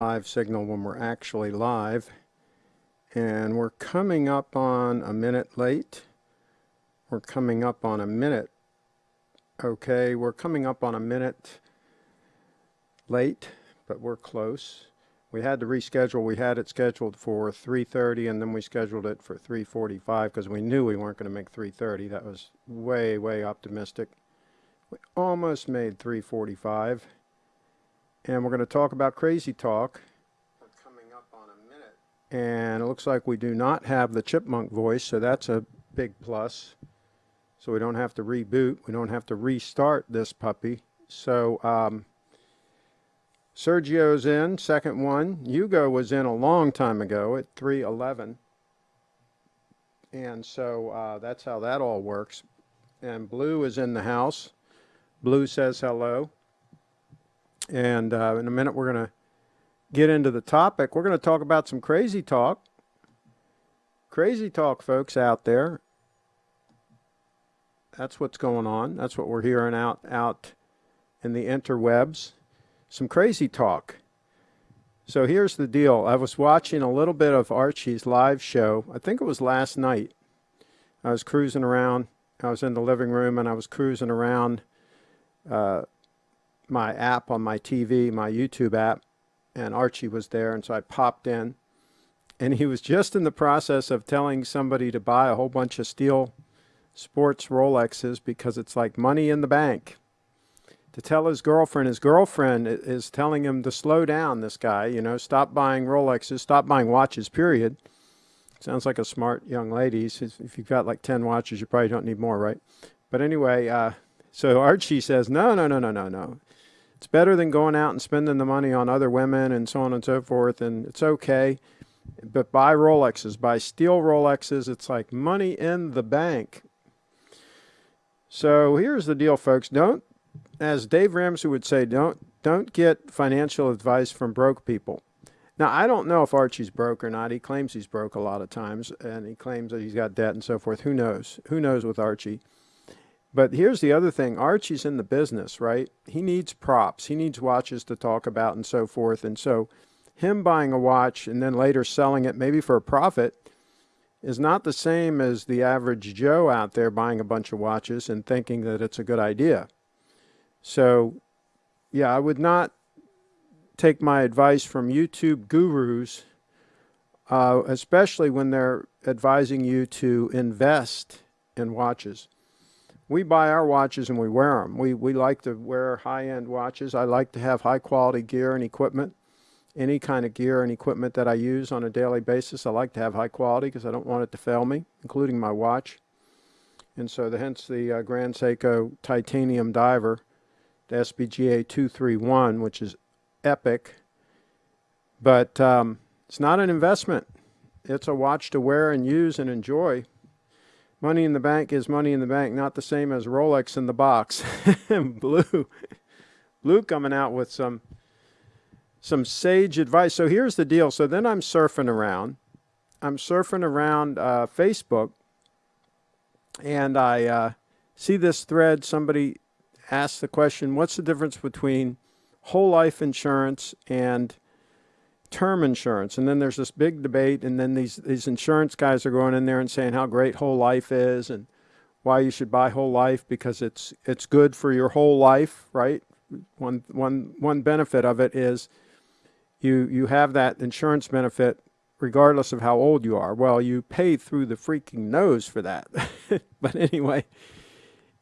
live signal when we're actually live. And we're coming up on a minute late. We're coming up on a minute. Okay, we're coming up on a minute late, but we're close. We had to reschedule. We had it scheduled for 3.30 and then we scheduled it for 3.45 because we knew we weren't going to make 3.30. That was way, way optimistic. We almost made 3.45 and we're going to talk about Crazy Talk. Coming up on a minute. And it looks like we do not have the chipmunk voice, so that's a big plus. So we don't have to reboot. We don't have to restart this puppy. So um, Sergio's in, second one. Hugo was in a long time ago at 311. And so uh, that's how that all works. And Blue is in the house. Blue says hello. And uh, in a minute, we're going to get into the topic. We're going to talk about some crazy talk. Crazy talk, folks out there. That's what's going on. That's what we're hearing out, out in the interwebs. Some crazy talk. So here's the deal. I was watching a little bit of Archie's live show. I think it was last night. I was cruising around. I was in the living room and I was cruising around uh, my app on my TV, my YouTube app, and Archie was there, and so I popped in. And he was just in the process of telling somebody to buy a whole bunch of steel sports Rolexes because it's like money in the bank. To tell his girlfriend, his girlfriend is telling him to slow down, this guy, you know, stop buying Rolexes, stop buying watches, period. Sounds like a smart young lady. If you've got like 10 watches, you probably don't need more, right? But anyway, uh, so Archie says, no, no, no, no, no, no it's better than going out and spending the money on other women and so on and so forth. And it's okay. But buy Rolexes, buy steel Rolexes. It's like money in the bank. So here's the deal, folks. Don't, as Dave Ramsey would say, don't don't get financial advice from broke people. Now, I don't know if Archie's broke or not. He claims he's broke a lot of times, and he claims that he's got debt and so forth. Who knows? Who knows with Archie? But here's the other thing. Archie's in the business, right? He needs props. He needs watches to talk about and so forth. And so him buying a watch and then later selling it maybe for a profit is not the same as the average Joe out there buying a bunch of watches and thinking that it's a good idea. So, yeah, I would not take my advice from YouTube gurus, uh, especially when they're advising you to invest in watches we buy our watches and we wear them. We, we like to wear high-end watches. I like to have high-quality gear and equipment. Any kind of gear and equipment that I use on a daily basis, I like to have high quality because I don't want it to fail me, including my watch. And so the, hence the uh, Grand Seiko titanium diver, the SBGA 231, which is epic. But um, it's not an investment. It's a watch to wear and use and enjoy Money in the bank is money in the bank, not the same as Rolex in the box. Blue, Blue coming out with some some sage advice. So here's the deal. So then I'm surfing around. I'm surfing around uh, Facebook, and I uh, see this thread. Somebody asked the question, "What's the difference between whole life insurance and?" Term insurance. And then there's this big debate, and then these, these insurance guys are going in there and saying how great whole life is and why you should buy whole life because it's it's good for your whole life, right? One one one benefit of it is you you have that insurance benefit regardless of how old you are. Well, you pay through the freaking nose for that. but anyway,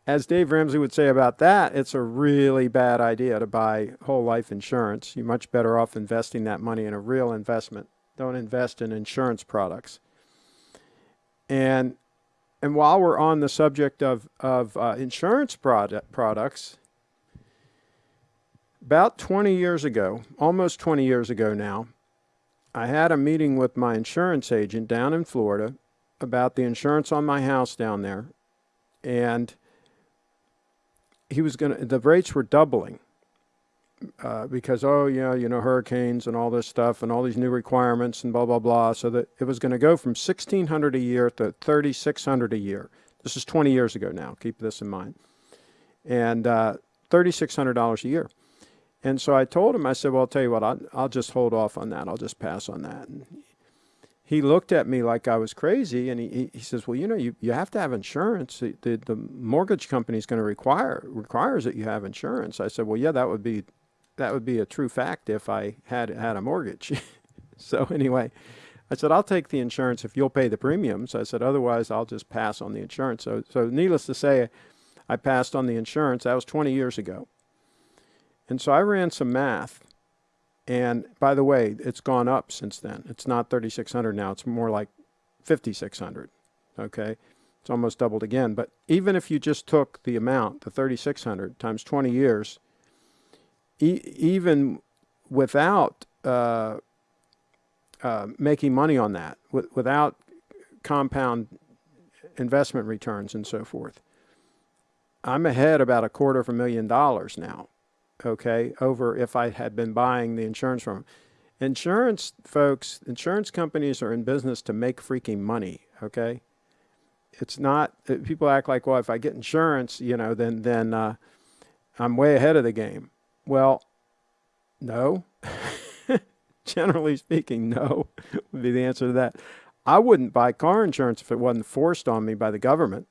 as Dave Ramsey would say about that, it's a really bad idea to buy whole life insurance. You're much better off investing that money in a real investment. Don't invest in insurance products. And and while we're on the subject of, of uh, insurance product, products, about 20 years ago, almost 20 years ago now, I had a meeting with my insurance agent down in Florida about the insurance on my house down there. And he was going to, the rates were doubling uh, because, oh, yeah, you know, hurricanes and all this stuff and all these new requirements and blah, blah, blah. So that it was going to go from 1600 a year to 3600 a year. This is 20 years ago now. Keep this in mind. And uh, $3,600 a year. And so I told him, I said, well, I'll tell you what, I'll, I'll just hold off on that. I'll just pass on that. And he looked at me like I was crazy and he, he says, well, you know, you, you have to have insurance. The, the, the mortgage company is going to require, requires that you have insurance. I said, well, yeah, that would be, that would be a true fact if I had had a mortgage. so anyway, I said, I'll take the insurance if you'll pay the premiums. I said, otherwise I'll just pass on the insurance. So, so needless to say, I passed on the insurance. That was 20 years ago. And so I ran some math and by the way, it's gone up since then. It's not 3,600 now. It's more like 5,600. Okay. It's almost doubled again. But even if you just took the amount, the 3,600 times 20 years, e even without uh, uh, making money on that, without compound investment returns and so forth, I'm ahead about a quarter of a million dollars now okay, over if I had been buying the insurance from Insurance folks, insurance companies are in business to make freaking money, okay? It's not, uh, people act like, well, if I get insurance, you know, then, then uh, I'm way ahead of the game. Well, no. Generally speaking, no would be the answer to that. I wouldn't buy car insurance if it wasn't forced on me by the government.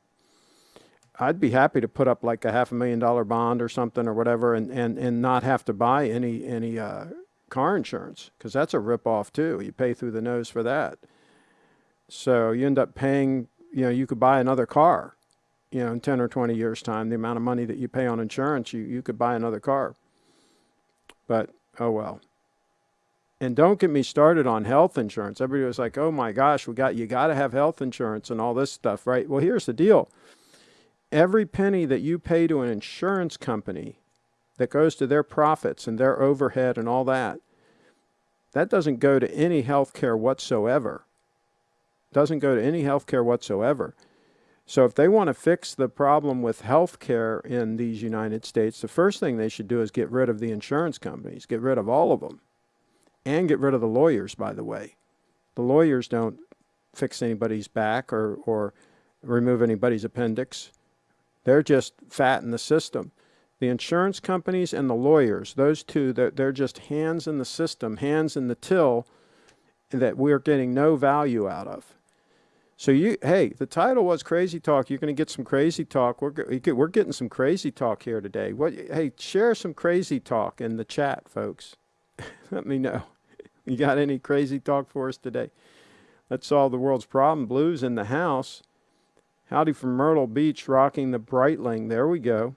I'd be happy to put up like a half a million dollar bond or something or whatever and, and, and not have to buy any, any uh, car insurance because that's a ripoff too. You pay through the nose for that. So you end up paying, you know, you could buy another car, you know, in 10 or 20 years time, the amount of money that you pay on insurance, you, you could buy another car. But, oh well. And don't get me started on health insurance. Everybody was like, oh my gosh, we got, you got to have health insurance and all this stuff, right? Well, here's the deal every penny that you pay to an insurance company that goes to their profits and their overhead and all that, that doesn't go to any health care whatsoever. Doesn't go to any health care whatsoever. So if they want to fix the problem with health care in these United States, the first thing they should do is get rid of the insurance companies, get rid of all of them, and get rid of the lawyers, by the way. The lawyers don't fix anybody's back or, or remove anybody's appendix. They're just fat in the system. The insurance companies and the lawyers, those two, they're, they're just hands in the system, hands in the till that we're getting no value out of. So you, hey, the title was Crazy Talk. You're going to get some crazy talk. We're we're getting some crazy talk here today. What? Hey, share some crazy talk in the chat, folks. Let me know. You got any crazy talk for us today? Let's solve the world's problem. Blues in the house. Howdy from Myrtle Beach, rocking the Breitling. There we go.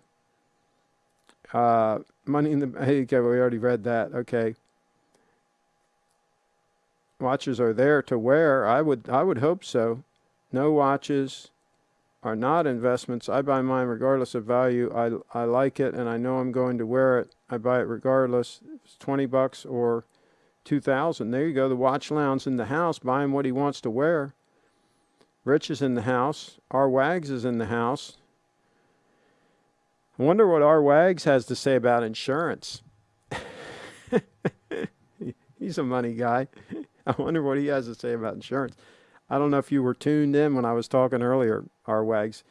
Uh, money in the, okay, we already read that. Okay. Watches are there to wear. I would, I would hope so. No watches are not investments. I buy mine regardless of value. I, I like it and I know I'm going to wear it. I buy it regardless. It's 20 bucks or 2000. There you go. The watch lounge in the house buying what he wants to wear. Rich is in the house. R. Wags is in the house. I wonder what R. Wags has to say about insurance. He's a money guy. I wonder what he has to say about insurance. I don't know if you were tuned in when I was talking earlier, R. Wags.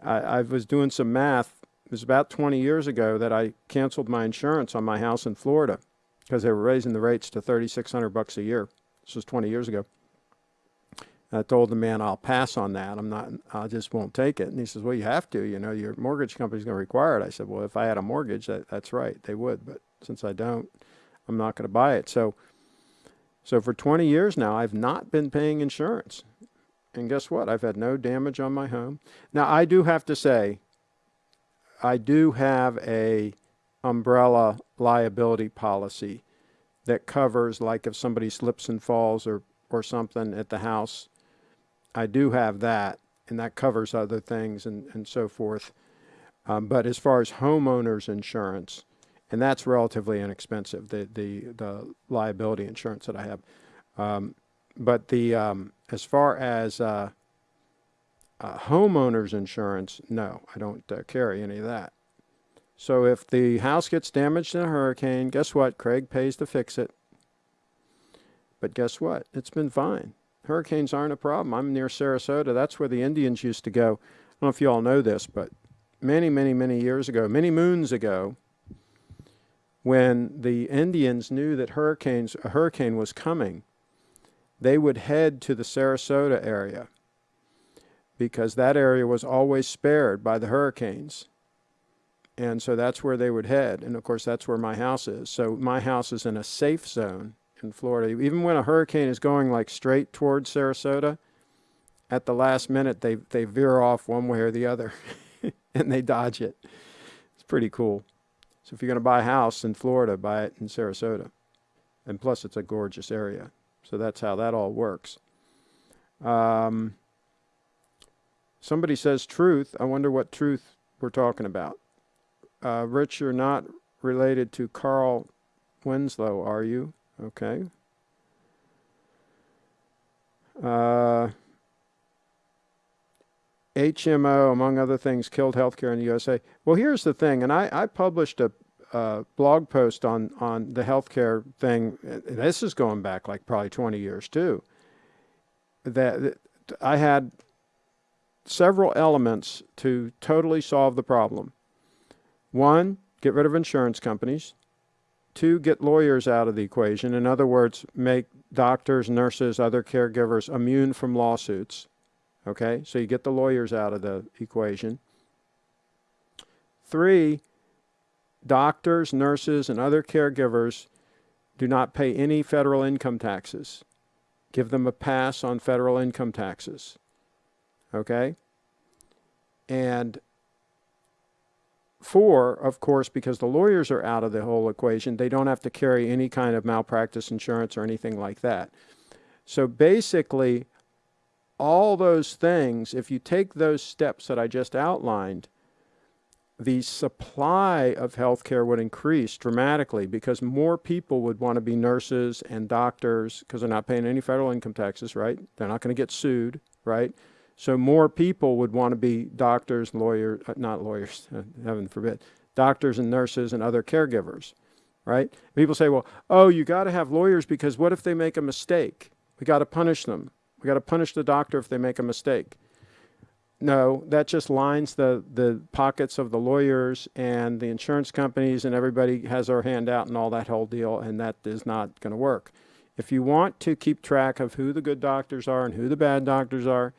I, I was doing some math. It was about 20 years ago that I canceled my insurance on my house in Florida because they were raising the rates to 3600 bucks a year. This was 20 years ago. I told the man, I'll pass on that. I'm not, I just won't take it. And he says, well, you have to, you know, your mortgage company's going to require it. I said, well, if I had a mortgage, that, that's right. They would. But since I don't, I'm not going to buy it. So, so for 20 years now, I've not been paying insurance. And guess what? I've had no damage on my home. Now, I do have to say, I do have a umbrella liability policy that covers like if somebody slips and falls or, or something at the house, I do have that, and that covers other things and, and so forth. Um, but as far as homeowners insurance, and that's relatively inexpensive, the, the, the liability insurance that I have. Um, but the um, as far as uh, uh, homeowners insurance, no, I don't uh, carry any of that. So if the house gets damaged in a hurricane, guess what? Craig pays to fix it. But guess what? It's been fine hurricanes aren't a problem. I'm near Sarasota. That's where the Indians used to go. I don't know if you all know this, but many, many, many years ago, many moons ago, when the Indians knew that hurricanes, a hurricane was coming, they would head to the Sarasota area because that area was always spared by the hurricanes. And so that's where they would head. And of course, that's where my house is. So my house is in a safe zone in Florida. Even when a hurricane is going like straight towards Sarasota, at the last minute, they, they veer off one way or the other and they dodge it. It's pretty cool. So if you're going to buy a house in Florida, buy it in Sarasota. And plus, it's a gorgeous area. So that's how that all works. Um, somebody says truth. I wonder what truth we're talking about. Uh, Rich, you're not related to Carl Winslow, are you? Okay. Uh, HMO, among other things, killed healthcare in the USA. Well, here's the thing, and I, I published a blog post on, on the healthcare thing. This is going back like probably 20 years too. That I had several elements to totally solve the problem. One, get rid of insurance companies. Two, get lawyers out of the equation. In other words, make doctors, nurses, other caregivers immune from lawsuits. Okay, so you get the lawyers out of the equation. Three, doctors, nurses, and other caregivers do not pay any federal income taxes. Give them a pass on federal income taxes. Okay? And four, of course, because the lawyers are out of the whole equation, they don't have to carry any kind of malpractice insurance or anything like that. So basically, all those things, if you take those steps that I just outlined, the supply of healthcare would increase dramatically because more people would want to be nurses and doctors because they're not paying any federal income taxes, right? They're not going to get sued, right? So more people would want to be doctors, lawyers, uh, not lawyers, heaven forbid, doctors and nurses and other caregivers, right? People say, well, oh, you got to have lawyers because what if they make a mistake? We got to punish them. We got to punish the doctor if they make a mistake. No, that just lines the, the pockets of the lawyers and the insurance companies and everybody has their hand out and all that whole deal, and that is not going to work. If you want to keep track of who the good doctors are and who the bad doctors are,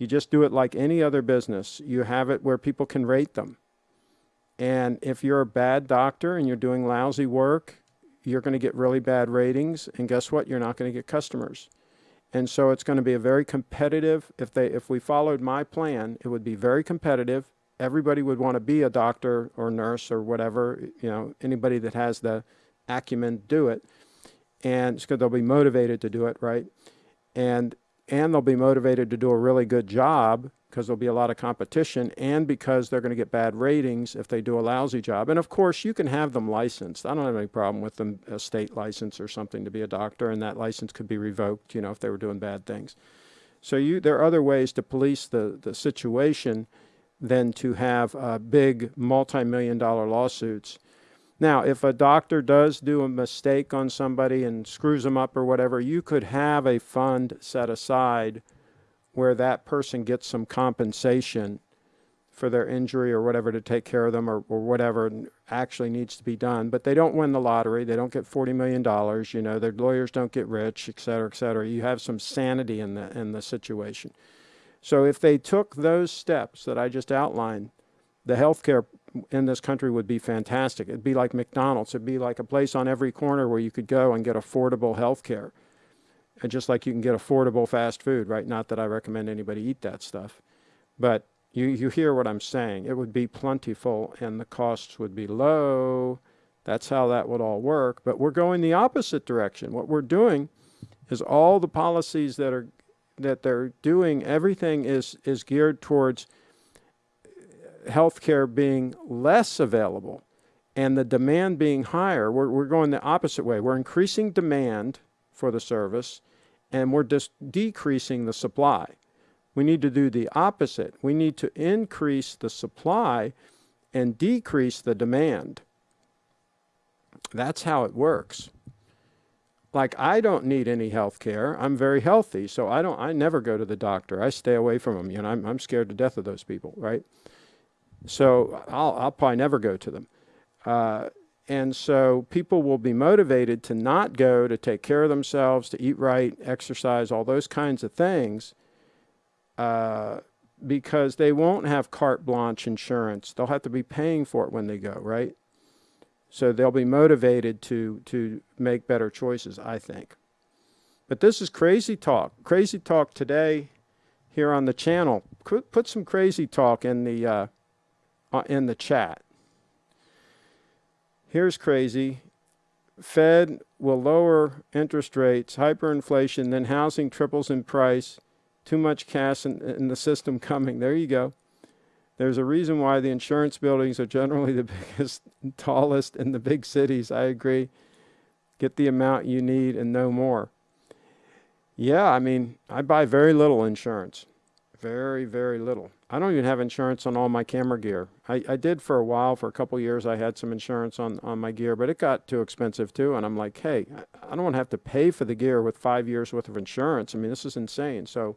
you just do it like any other business. You have it where people can rate them. And if you're a bad doctor and you're doing lousy work, you're going to get really bad ratings. And guess what? You're not going to get customers. And so it's going to be a very competitive, if, they, if we followed my plan, it would be very competitive. Everybody would want to be a doctor or nurse or whatever, you know, anybody that has the acumen do it. And because they'll be motivated to do it, right? And, and they'll be motivated to do a really good job because there'll be a lot of competition and because they're going to get bad ratings if they do a lousy job. And of course, you can have them licensed. I don't have any problem with them, a state license or something to be a doctor, and that license could be revoked, you know, if they were doing bad things. So you, there are other ways to police the, the situation than to have uh, big multi-million dollar lawsuits. Now, if a doctor does do a mistake on somebody and screws them up or whatever, you could have a fund set aside where that person gets some compensation for their injury or whatever to take care of them or, or whatever actually needs to be done. But they don't win the lottery. They don't get $40 million. You know, their lawyers don't get rich, et cetera, et cetera. You have some sanity in the, in the situation. So if they took those steps that I just outlined, the healthcare in this country would be fantastic. It'd be like McDonald's. It'd be like a place on every corner where you could go and get affordable health care and just like you can get affordable fast food, right? Not that I recommend anybody eat that stuff, but you, you hear what I'm saying. It would be plentiful and the costs would be low. That's how that would all work. But we're going the opposite direction. What we're doing is all the policies that are that they're doing, everything is is geared towards healthcare being less available and the demand being higher. We're, we're going the opposite way. We're increasing demand for the service and we're just decreasing the supply. We need to do the opposite. We need to increase the supply and decrease the demand. That's how it works. Like I don't need any health care. I'm very healthy, so I don't I never go to the doctor. I stay away from them. You know, I'm I'm scared to death of those people, right? So I'll I'll probably never go to them. Uh, and so people will be motivated to not go to take care of themselves, to eat right, exercise, all those kinds of things, uh, because they won't have carte blanche insurance. They'll have to be paying for it when they go, right? So they'll be motivated to to make better choices, I think. But this is crazy talk. Crazy talk today here on the channel. Put some crazy talk in the uh, Uh, in the chat. Here's crazy. Fed will lower interest rates, hyperinflation, then housing triples in price. Too much cash in, in, the system coming. There you go. There's a reason why the insurance buildings are generally the biggest, tallest in the big cities. I agree. Get the amount you need and no more. Yeah, I mean, I buy very little insurance. Very, very little. I don't even have insurance on all my camera gear. I, I did for a while, for a couple years, I had some insurance on, on my gear, but it got too expensive too. And I'm like, hey, I don't want to have to pay for the gear with five years worth of insurance. I mean, this is insane. So,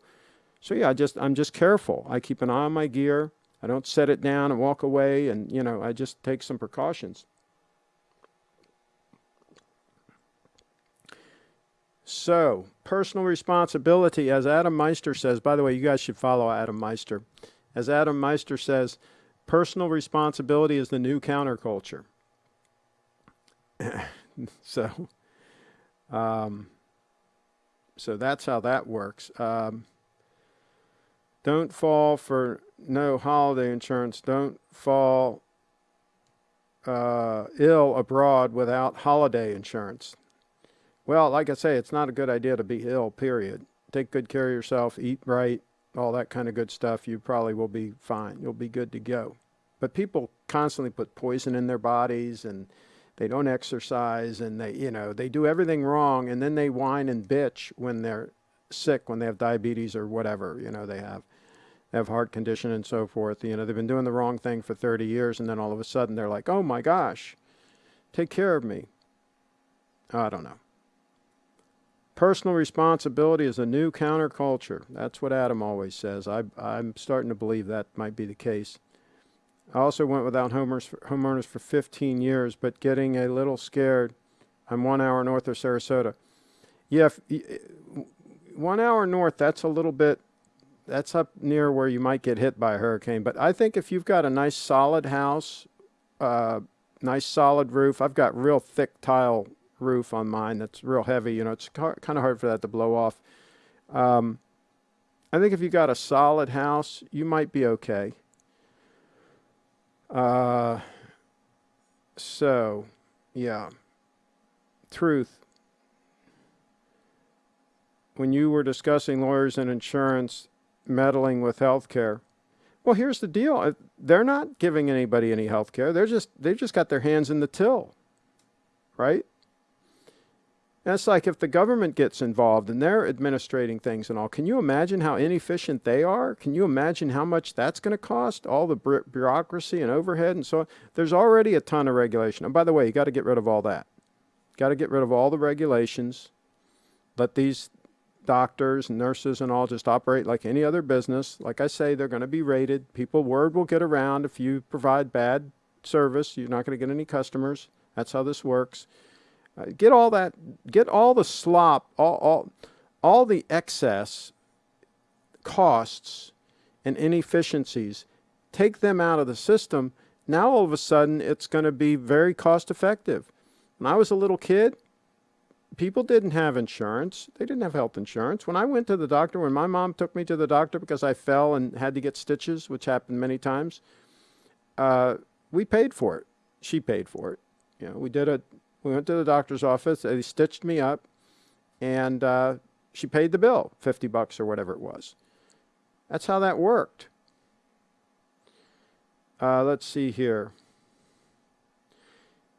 so yeah, I just, I'm just careful. I keep an eye on my gear. I don't set it down and walk away and, you know, I just take some precautions. So, personal responsibility, as Adam Meister says, by the way, you guys should follow Adam Meister. As Adam Meister says, personal responsibility is the new counterculture. so, um, so that's how that works. Um, don't fall for no holiday insurance. Don't fall uh, ill abroad without holiday insurance. Well, like I say, it's not a good idea to be ill, period. Take good care of yourself, eat right, all that kind of good stuff. You probably will be fine. You'll be good to go. But people constantly put poison in their bodies and they don't exercise and they, you know, they do everything wrong and then they whine and bitch when they're sick, when they have diabetes or whatever, you know, they have. Have heart condition and so forth. You know, they've been doing the wrong thing for 30 years and then all of a sudden they're like, oh my gosh, take care of me. I don't know. Personal responsibility is a new counterculture. That's what Adam always says. I, I'm starting to believe that might be the case. I also went without homeowners for 15 years, but getting a little scared. I'm one hour north of Sarasota. Yeah, if, one hour north, that's a little bit, that's up near where you might get hit by a hurricane. But I think if you've got a nice solid house, uh, nice solid roof, I've got real thick tile roof on mine that's real heavy. You know, it's kind of hard for that to blow off. Um, I think if you got a solid house, you might be okay. Uh, so, yeah. Truth. When you were discussing lawyers and insurance meddling with health care, well, here's the deal. Uh, they're not giving anybody any health care. They're just, they've just got their hands in the till, right? That's like if the government gets involved and they're administrating things and all. Can you imagine how inefficient they are? Can you imagine how much that's going to cost? All the bureaucracy and overhead and so on. There's already a ton of regulation. And by the way, you got to get rid of all that. Got to get rid of all the regulations. Let these doctors and nurses and all just operate like any other business. Like I say, they're going to be rated. People, word will get around. If you provide bad service, you're not going to get any customers. That's how this works. Uh, get all that, get all the slop, all, all, all the excess costs and inefficiencies, take them out of the system. Now all of a sudden it's going to be very cost effective. When I was a little kid, people didn't have insurance. They didn't have health insurance. When I went to the doctor, when my mom took me to the doctor because I fell and had to get stitches, which happened many times, uh, we paid for it. She paid for it. You know, we did a we went to the doctor's office. They stitched me up, and uh, she paid the bill, 50 bucks or whatever it was. That's how that worked. Uh, let's see here.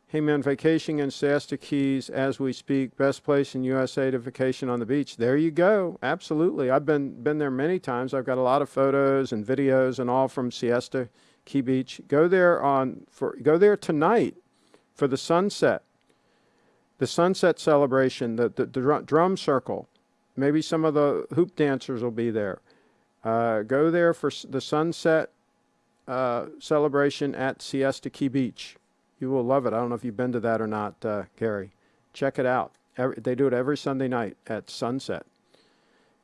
Hey man, vacationing in Siesta Keys as we speak. Best place in USA to vacation on the beach. There you go. Absolutely. I've been been there many times. I've got a lot of photos and videos and all from Siesta Key Beach. Go there on for go there tonight for the sunset the sunset celebration, the, the, the drum circle. Maybe some of the hoop dancers will be there. Uh, go there for the sunset uh, celebration at Siesta Key Beach. You will love it. I don't know if you've been to that or not, uh, Gary. Check it out. Every, they do it every Sunday night at sunset.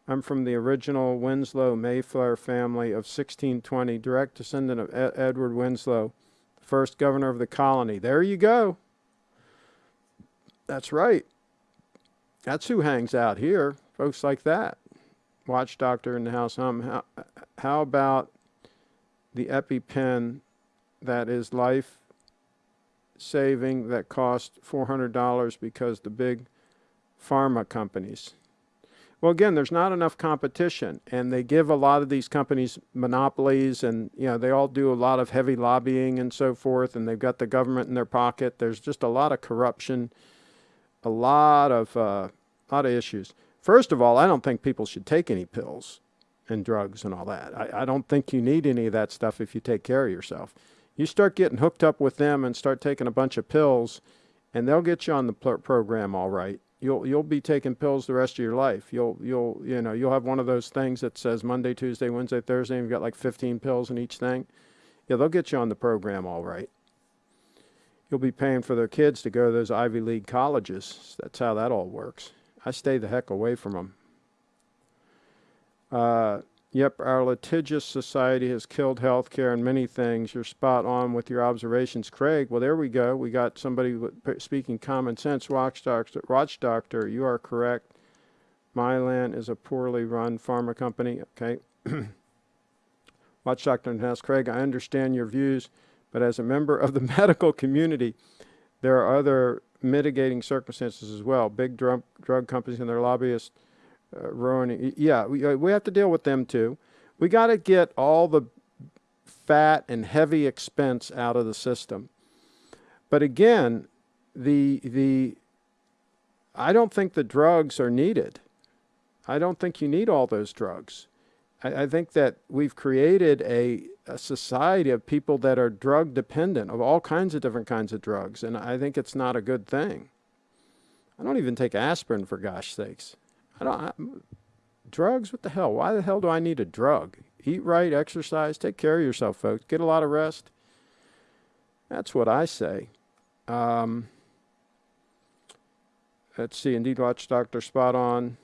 I'm from the original Winslow Mayflower family of 1620, direct descendant of Ed Edward Winslow, first governor of the colony. There you go. That's right. That's who hangs out here, folks like that. Watch Doctor in the house hum. How, how about the EpiPen that is life saving that cost $400 because the big pharma companies. Well, again, there's not enough competition, and they give a lot of these companies monopolies, and you know they all do a lot of heavy lobbying and so forth, and they've got the government in their pocket. There's just a lot of corruption, a lot of uh, lot of issues. First of all, I don't think people should take any pills and drugs and all that. I, I don't think you need any of that stuff if you take care of yourself. You start getting hooked up with them and start taking a bunch of pills, and they'll get you on the program all right you'll you'll be taking pills the rest of your life. You'll you'll you know you'll have one of those things that says Monday, Tuesday, Wednesday, Thursday, and you've got like 15 pills in each thing. Yeah, they'll get you on the program all right. You'll be paying for their kids to go to those Ivy League colleges. That's how that all works. I stay the heck away from them. Uh, Yep, our litigious society has killed healthcare and many things. You're spot on with your observations, Craig. Well, there we go. We got somebody speaking common sense. Watch doctor, watch doctor, you are correct. Mylan is a poorly run pharma company. Okay. watch doctor and Craig. I understand your views, but as a member of the medical community, there are other mitigating circumstances as well. Big drug drug companies and their lobbyists uh, ruining. Yeah, we, uh, we have to deal with them too. We got to get all the fat and heavy expense out of the system. But again, the the I don't think the drugs are needed. I don't think you need all those drugs. I, I think that we've created a, a society of people that are drug dependent of all kinds of different kinds of drugs, and I think it's not a good thing. I don't even take aspirin for gosh sakes. I don't, I, drugs? What the hell? Why the hell do I need a drug? Eat right, exercise, take care of yourself, folks. Get a lot of rest. That's what I say. Um, let's see, Indeed Watch Dr. Spot On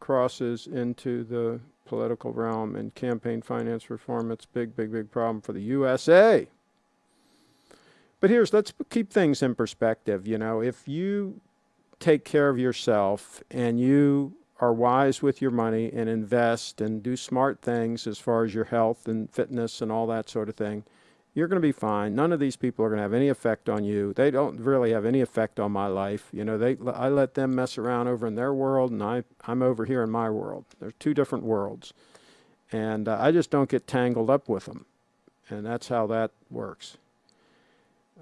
crosses into the political realm and campaign finance reform. It's big, big, big problem for the USA. But here's, let's keep things in perspective. You know, if you take care of yourself and you are wise with your money and invest and do smart things as far as your health and fitness and all that sort of thing, you're going to be fine. None of these people are going to have any effect on you. They don't really have any effect on my life. You know, they I let them mess around over in their world, and I I'm over here in my world. There's two different worlds, and uh, I just don't get tangled up with them, and that's how that works.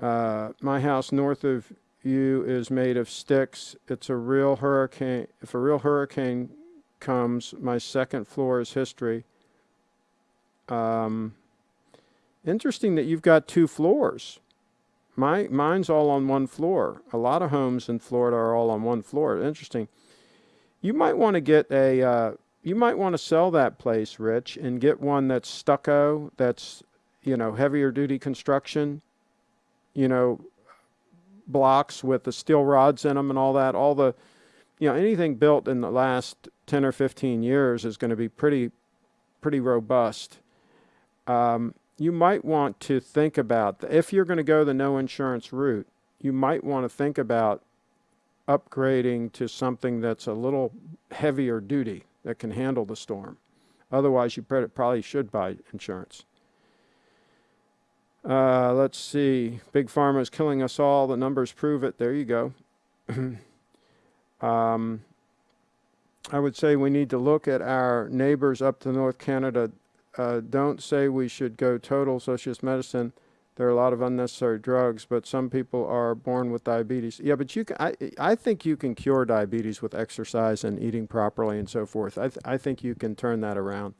Uh, my house north of you is made of sticks. It's a real hurricane. If a real hurricane comes, my second floor is history. Um, interesting that you've got two floors. My mine's all on one floor. A lot of homes in Florida are all on one floor. Interesting. You might want to get a. Uh, you might want to sell that place, Rich, and get one that's stucco. That's you know heavier duty construction. You know, blocks with the steel rods in them and all that, all the, you know, anything built in the last 10 or 15 years is going to be pretty, pretty robust. Um, you might want to think about, if you're going to go the no insurance route, you might want to think about upgrading to something that's a little heavier duty that can handle the storm. Otherwise, you probably should buy insurance. Uh, let's see. Big Pharma is killing us all. The numbers prove it. There you go. um, I would say we need to look at our neighbors up to North Canada. Uh, don't say we should go total socialist medicine. There are a lot of unnecessary drugs, but some people are born with diabetes. Yeah, but you can, I, I think you can cure diabetes with exercise and eating properly and so forth. I, th I think you can turn that around.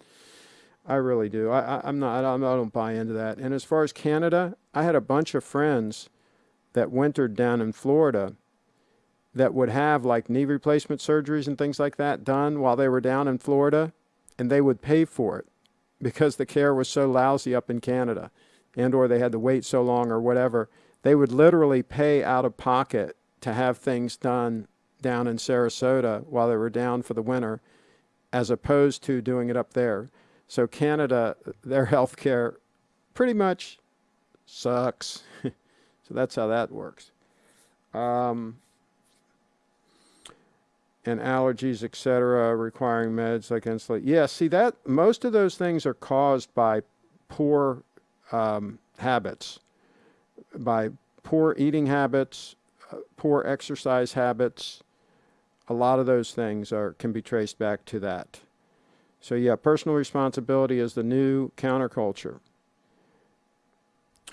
I really do. I, I, am not. I I don't buy into that. And as far as Canada, I had a bunch of friends that wintered down in Florida that would have like knee replacement surgeries and things like that done while they were down in Florida, and they would pay for it because the care was so lousy up in Canada, and or they had to wait so long or whatever. they would literally pay out of pocket to have things done down in Sarasota while they were down for the winter, as opposed to doing it up there. So Canada, their health care pretty much sucks. so that's how that works. Um, and allergies, etc., requiring meds like insulin. Yeah, see that most of those things are caused by poor um, habits, by poor eating habits, uh, poor exercise habits. A lot of those things are can be traced back to that. So yeah, personal responsibility is the new counterculture.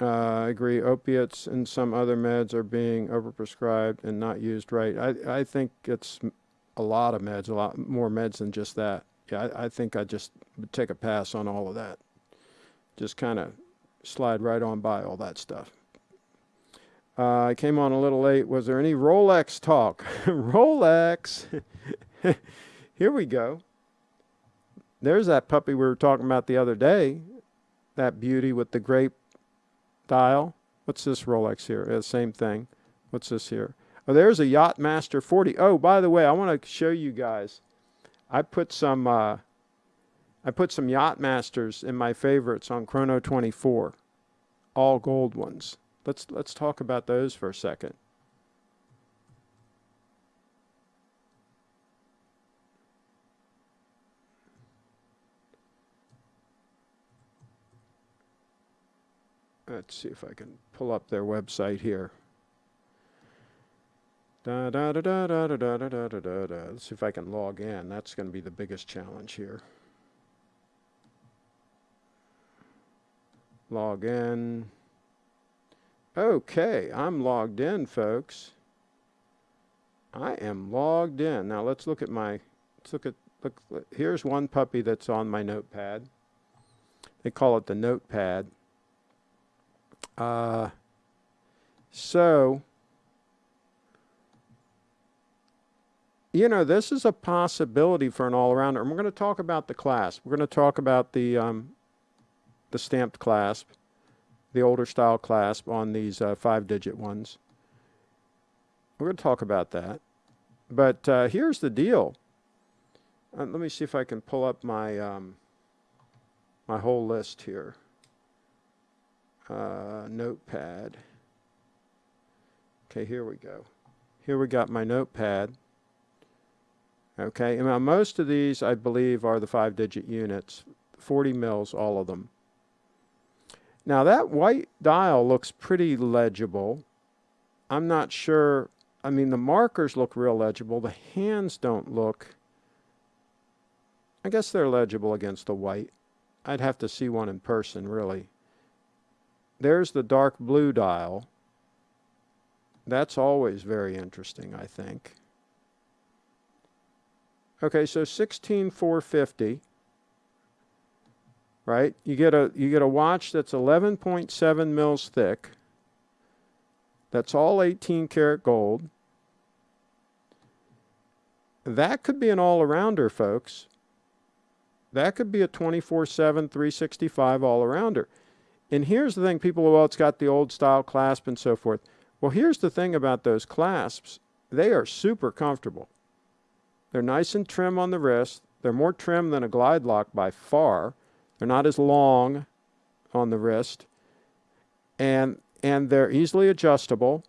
Uh, I agree. Opiates and some other meds are being overprescribed and not used right. I, I think it's a lot of meds, a lot more meds than just that. Yeah, I, I think I just take a pass on all of that. Just kind of slide right on by all that stuff. Uh, I came on a little late. Was there any Rolex talk? Rolex. Here we go. There's that puppy we were talking about the other day. That beauty with the grape dial. What's this Rolex here? Uh, same thing. What's this here? Oh, there's a Yachtmaster 40. Oh, by the way, I want to show you guys. I put some uh, I put some Yachtmasters in my favorites on Chrono 24, all gold ones. Let's let's talk about those for a second. Let's see if I can pull up their website here. Da, da, da, da, da, da, da, da, da, da, da. Let's see if I can log in. That's going to be the biggest challenge here. Log in. Okay, I'm logged in, folks. I am logged in. Now let's look at my, let's look at, look, here's one puppy that's on my notepad. They call it the notepad. Uh, so, you know, this is a possibility for an all-arounder. And we're going to talk about the clasp. We're going to talk about the, um, the stamped clasp, the older style clasp on these uh, five-digit ones. We're going to talk about that. But uh, here's the deal. Uh, let me see if I can pull up my um, my whole list here uh, notepad. Okay, here we go. Here we got my notepad. Okay, and now most of these, I believe, are the five-digit units, 40 mils, all of them. Now that white dial looks pretty legible. I'm not sure, I mean, the markers look real legible. The hands don't look, I guess they're legible against the white. I'd have to see one in person, really. There's the dark blue dial. That's always very interesting, I think. Okay, so 16450, right? You get a you get a watch that's 11.7 mils thick. That's all 18 karat gold. That could be an all-arounder, folks. That could be a 24/7 365 all-arounder. And here's the thing people, well, it's got the old style clasp and so forth. Well, here's the thing about those clasps. They are super comfortable. They're nice and trim on the wrist. They're more trim than a glide lock by far. They're not as long on the wrist. And, and they're easily adjustable.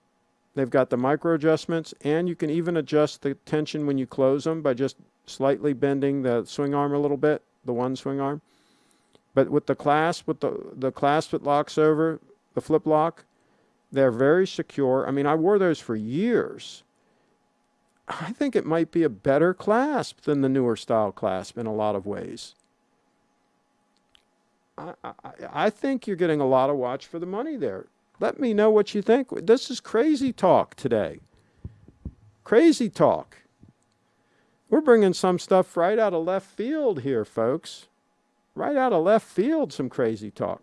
They've got the micro adjustments, and you can even adjust the tension when you close them by just slightly bending the swing arm a little bit, the one swing arm. But with the clasp, with the, the clasp that locks over, the flip lock, they're very secure. I mean, I wore those for years. I think it might be a better clasp than the newer style clasp in a lot of ways. I, I, I think you're getting a lot of watch for the money there. Let me know what you think. This is crazy talk today. Crazy talk. We're bringing some stuff right out of left field here, folks right out of left field, some crazy talk.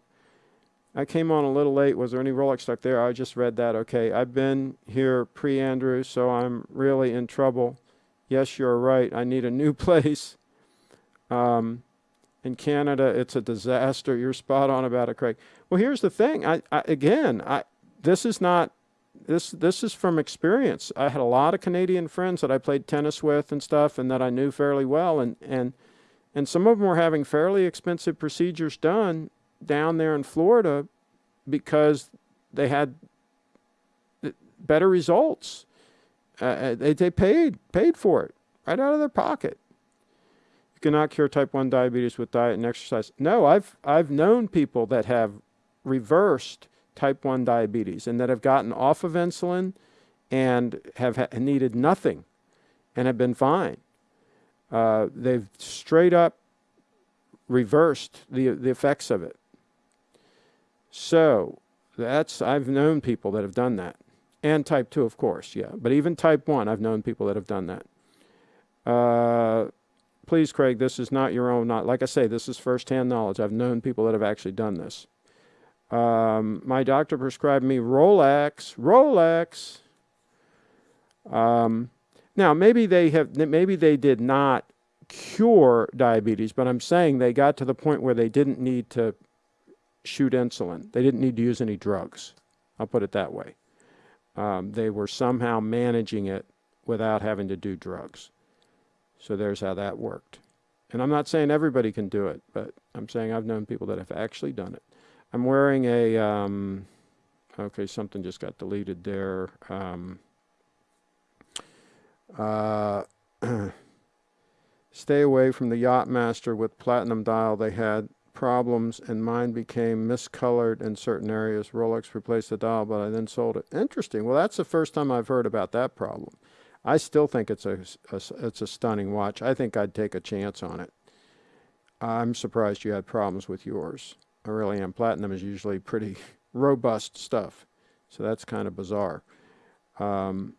I came on a little late. Was there any Rolex stuck there? I just read that. Okay, I've been here pre-Andrew, so I'm really in trouble. Yes, you're right. I need a new place. Um, in Canada, it's a disaster. You're spot on about it, Craig. Well, here's the thing. I, I again, I this is not this this is from experience. I had a lot of Canadian friends that I played tennis with and stuff, and that I knew fairly well, and and and some of them were having fairly expensive procedures done down there in Florida because they had better results. Uh, uh, they they paid paid for it right out of their pocket. You cannot cure type one diabetes with diet and exercise. No, I've I've known people that have reversed type 1 diabetes and that have gotten off of insulin and have needed nothing and have been fine. Uh, they've straight up reversed the, the effects of it. So that's, I've known people that have done that. And type 2, of course, yeah. But even type 1, I've known people that have done that. Uh, please, Craig, this is not your own, not, like I say, this is firsthand knowledge. I've known people that have actually done this. Um, my doctor prescribed me Rolex, Rolex. Um, now, maybe they have, maybe they did not cure diabetes, but I'm saying they got to the point where they didn't need to shoot insulin. They didn't need to use any drugs. I'll put it that way. Um, they were somehow managing it without having to do drugs. So there's how that worked. And I'm not saying everybody can do it, but I'm saying I've known people that have actually done it. I'm wearing a, um, okay, something just got deleted there. Um, uh, stay away from the Yachtmaster with platinum dial. They had problems and mine became miscolored in certain areas. Rolex replaced the dial, but I then sold it. Interesting. Well, that's the first time I've heard about that problem. I still think it's a, a it's a stunning watch. I think I'd take a chance on it. I'm surprised you had problems with yours. I really am. Platinum is usually pretty robust stuff. So that's kind of bizarre. Um,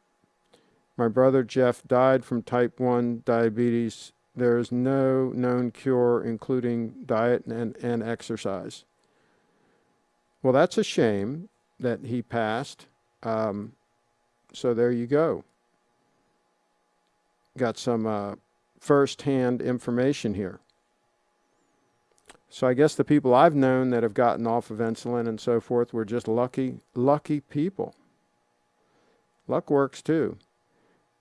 my brother Jeff died from type 1 diabetes. There is no known cure, including diet and, and exercise. Well, that's a shame that he passed. Um, so there you go. Got some uh, first-hand information here. So I guess the people I've known that have gotten off of insulin and so forth were just lucky, lucky people. Luck works too.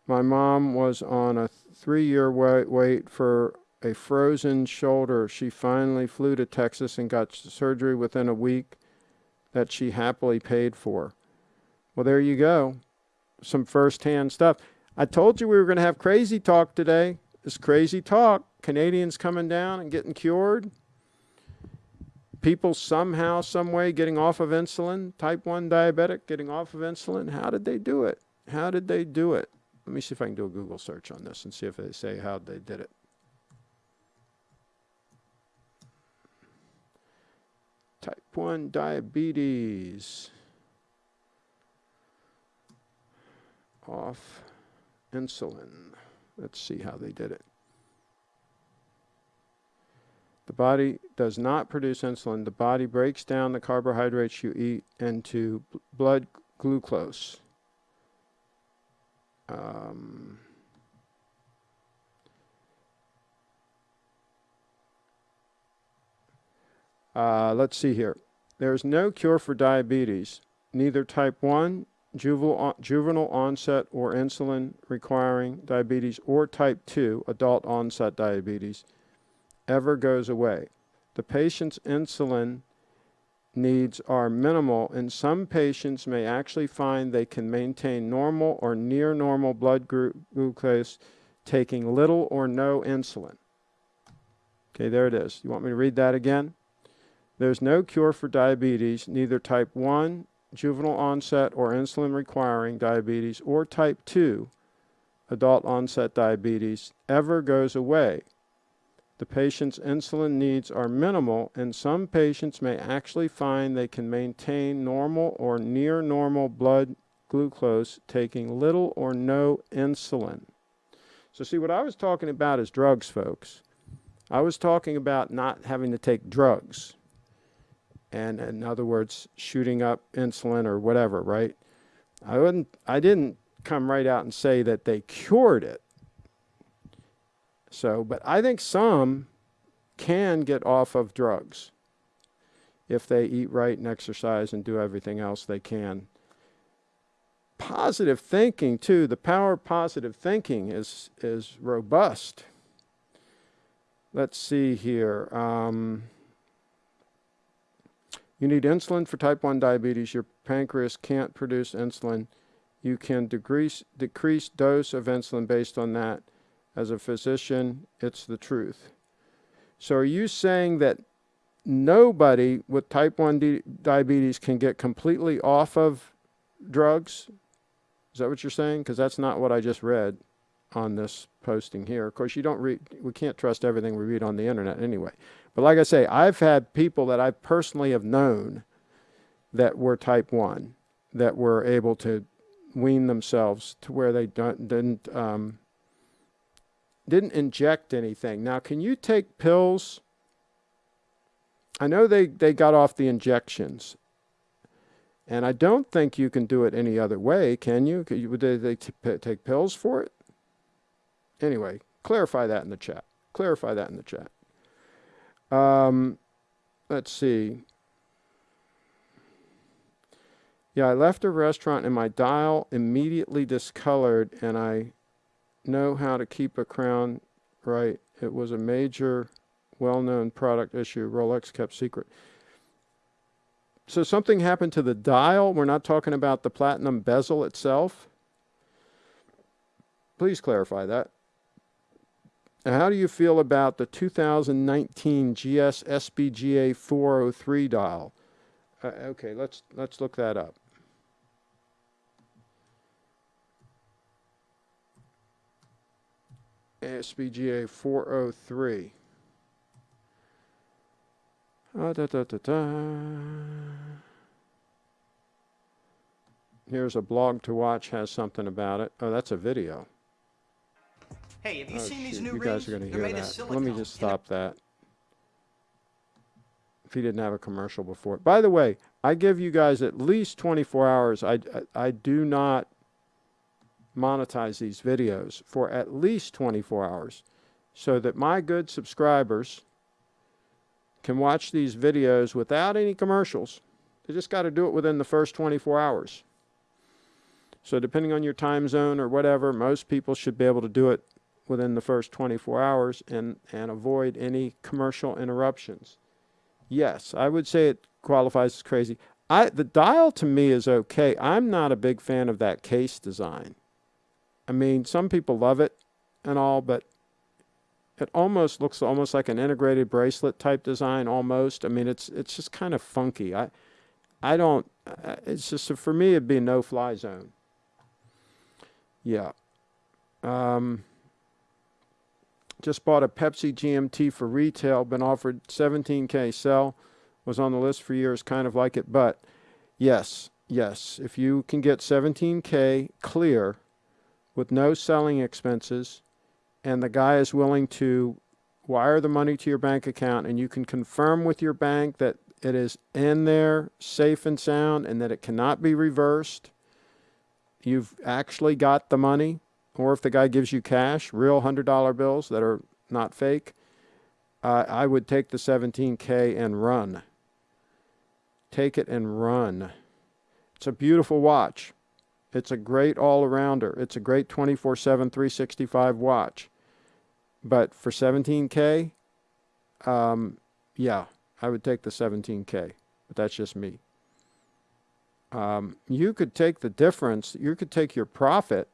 My mom was on a three-year wait, wait for a frozen shoulder. She finally flew to Texas and got surgery within a week that she happily paid for. Well, there you go. Some first-hand stuff. I told you we were going to have crazy talk today. This crazy talk. Canadians coming down and getting cured people somehow, some way getting off of insulin, type 1 diabetic getting off of insulin. How did they do it? How did they do it? Let me see if I can do a Google search on this and see if they say how they did it. Type 1 diabetes. Off insulin. Let's see how they did it. The body does not produce insulin. The body breaks down the carbohydrates you eat into blood glucose. Um, uh, let's see here. There is no cure for diabetes, neither type 1, juvenile, juvenile onset or insulin requiring diabetes, or type 2, adult onset diabetes ever goes away. The patient's insulin needs are minimal and some patients may actually find they can maintain normal or near normal blood glucose taking little or no insulin. Okay, there it is. You want me to read that again? There's no cure for diabetes, neither type 1, juvenile onset or insulin requiring diabetes, or type 2, adult onset diabetes, ever goes away the patient's insulin needs are minimal and some patients may actually find they can maintain normal or near normal blood glucose taking little or no insulin. So see what I was talking about is drugs folks. I was talking about not having to take drugs and in other words shooting up insulin or whatever right I wouldn't I didn't come right out and say that they cured it so, but I think some can get off of drugs. if they eat right and exercise and do everything else they can. Positive thinking too, the power of positive thinking is is robust. Let's see here. Um, you need insulin for type 1 diabetes. Your pancreas can't produce insulin. You can decrease, decrease dose of insulin based on that. As a physician, it's the truth. So are you saying that nobody with type 1 di diabetes can get completely off of drugs? Is that what you're saying? Because that's not what I just read on this posting here. Of course, you don't read, we can't trust everything we read on the internet anyway. But like I say, I've had people that I personally have known that were type 1 that were able to wean themselves to where they don't, didn't um, didn't inject anything. Now, can you take pills? I know they, they got off the injections. And I don't think you can do it any other way, can you? Would they, they take pills for it? Anyway, clarify that in the chat. Clarify that in the chat. Um, let's see. Yeah, I left a restaurant and my dial immediately discolored and I know how to keep a crown right. It was a major well-known product issue Rolex kept secret. So something happened to the dial. We're not talking about the platinum bezel itself. Please clarify that. How do you feel about the 2019 GS SBGA 403 dial? Uh, okay, let's let's look that up. SBGA 403. Uh, da, da, da, Here's a blog to watch has something about it. Oh, that's a video. Hey, have you oh, seen shoot. these new you rings? guys are going to hear that. Let me just stop that. If he didn't have a commercial before. By the way, I give you guys at least 24 hours. I, I, I do not monetize these videos for at least 24 hours so that my good subscribers can watch these videos without any commercials. They just got to do it within the first 24 hours. So depending on your time zone or whatever, most people should be able to do it within the first 24 hours and, and avoid any commercial interruptions. Yes, I would say it qualifies as crazy. I, the dial to me is okay. I'm not a big fan of that case design. I mean, some people love it and all, but it almost looks almost like an integrated bracelet type design almost. I mean, it's it's just kind of funky. I I don't uh, it's just for me it'd be a no fly zone. Yeah. Um just bought a Pepsi GMT for retail, been offered 17K sell, was on the list for years, kind of like it. But yes, yes, if you can get 17K clear with no selling expenses, and the guy is willing to wire the money to your bank account, and you can confirm with your bank that it is in there safe and sound and that it cannot be reversed, you've actually got the money or if the guy gives you cash, real $100 bills that are not fake, uh, I would take the 17K and run. Take it and run. It's a beautiful watch. It's a great all-arounder. It's a great 24-7, 365 watch. But for 17K, um, yeah, I would take the 17K. But that's just me. Um, you could take the difference. You could take your profit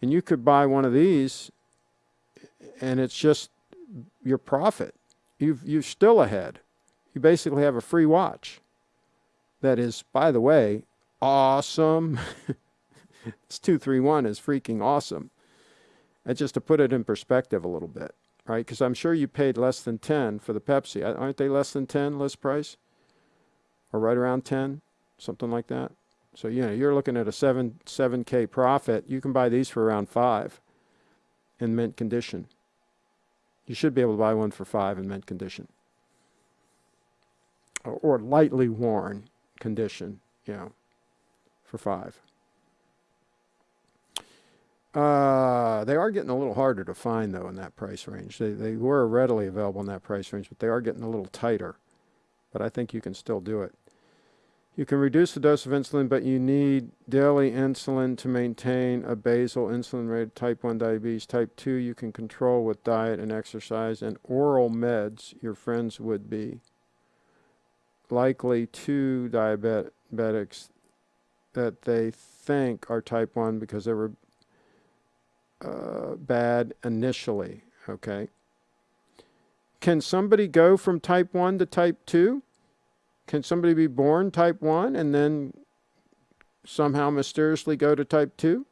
and you could buy one of these and it's just your profit. You've, you're still ahead. You basically have a free watch. That is, by the way, awesome. this 231 is freaking awesome. And just to put it in perspective a little bit, right? Because I'm sure you paid less than 10 for the Pepsi. Aren't they less than 10 list price? Or right around 10? Something like that? So, you know, you're looking at a 7, 7K profit. You can buy these for around 5 in mint condition. You should be able to buy one for 5 in mint condition. Or, or lightly worn condition, you know, for 5. Uh, they are getting a little harder to find, though, in that price range. They, they were readily available in that price range, but they are getting a little tighter. but I think you can still do it. You can reduce the dose of insulin, but you need daily insulin to maintain a basal insulin rate. Type 1 diabetes. Type 2, you can control with diet and exercise and oral meds. Your friends would be likely two diabetics that they think are type 1 because they were uh, bad initially. Okay. Can somebody go from type 1 to type 2? Can somebody be born type 1 and then somehow mysteriously go to type 2?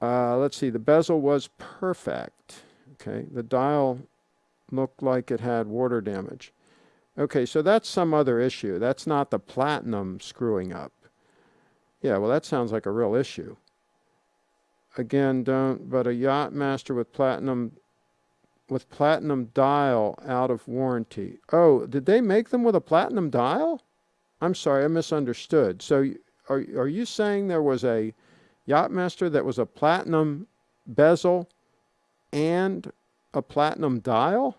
Uh, let's see, the bezel was perfect. Okay, the dial looked like it had water damage. Okay, so that's some other issue. That's not the platinum screwing up. Yeah, well, that sounds like a real issue. Again, don't, but a Yachtmaster with platinum with platinum dial out of warranty. Oh, did they make them with a platinum dial? I'm sorry, I misunderstood. So are, are you saying there was a Yachtmaster that was a platinum bezel and a platinum dial?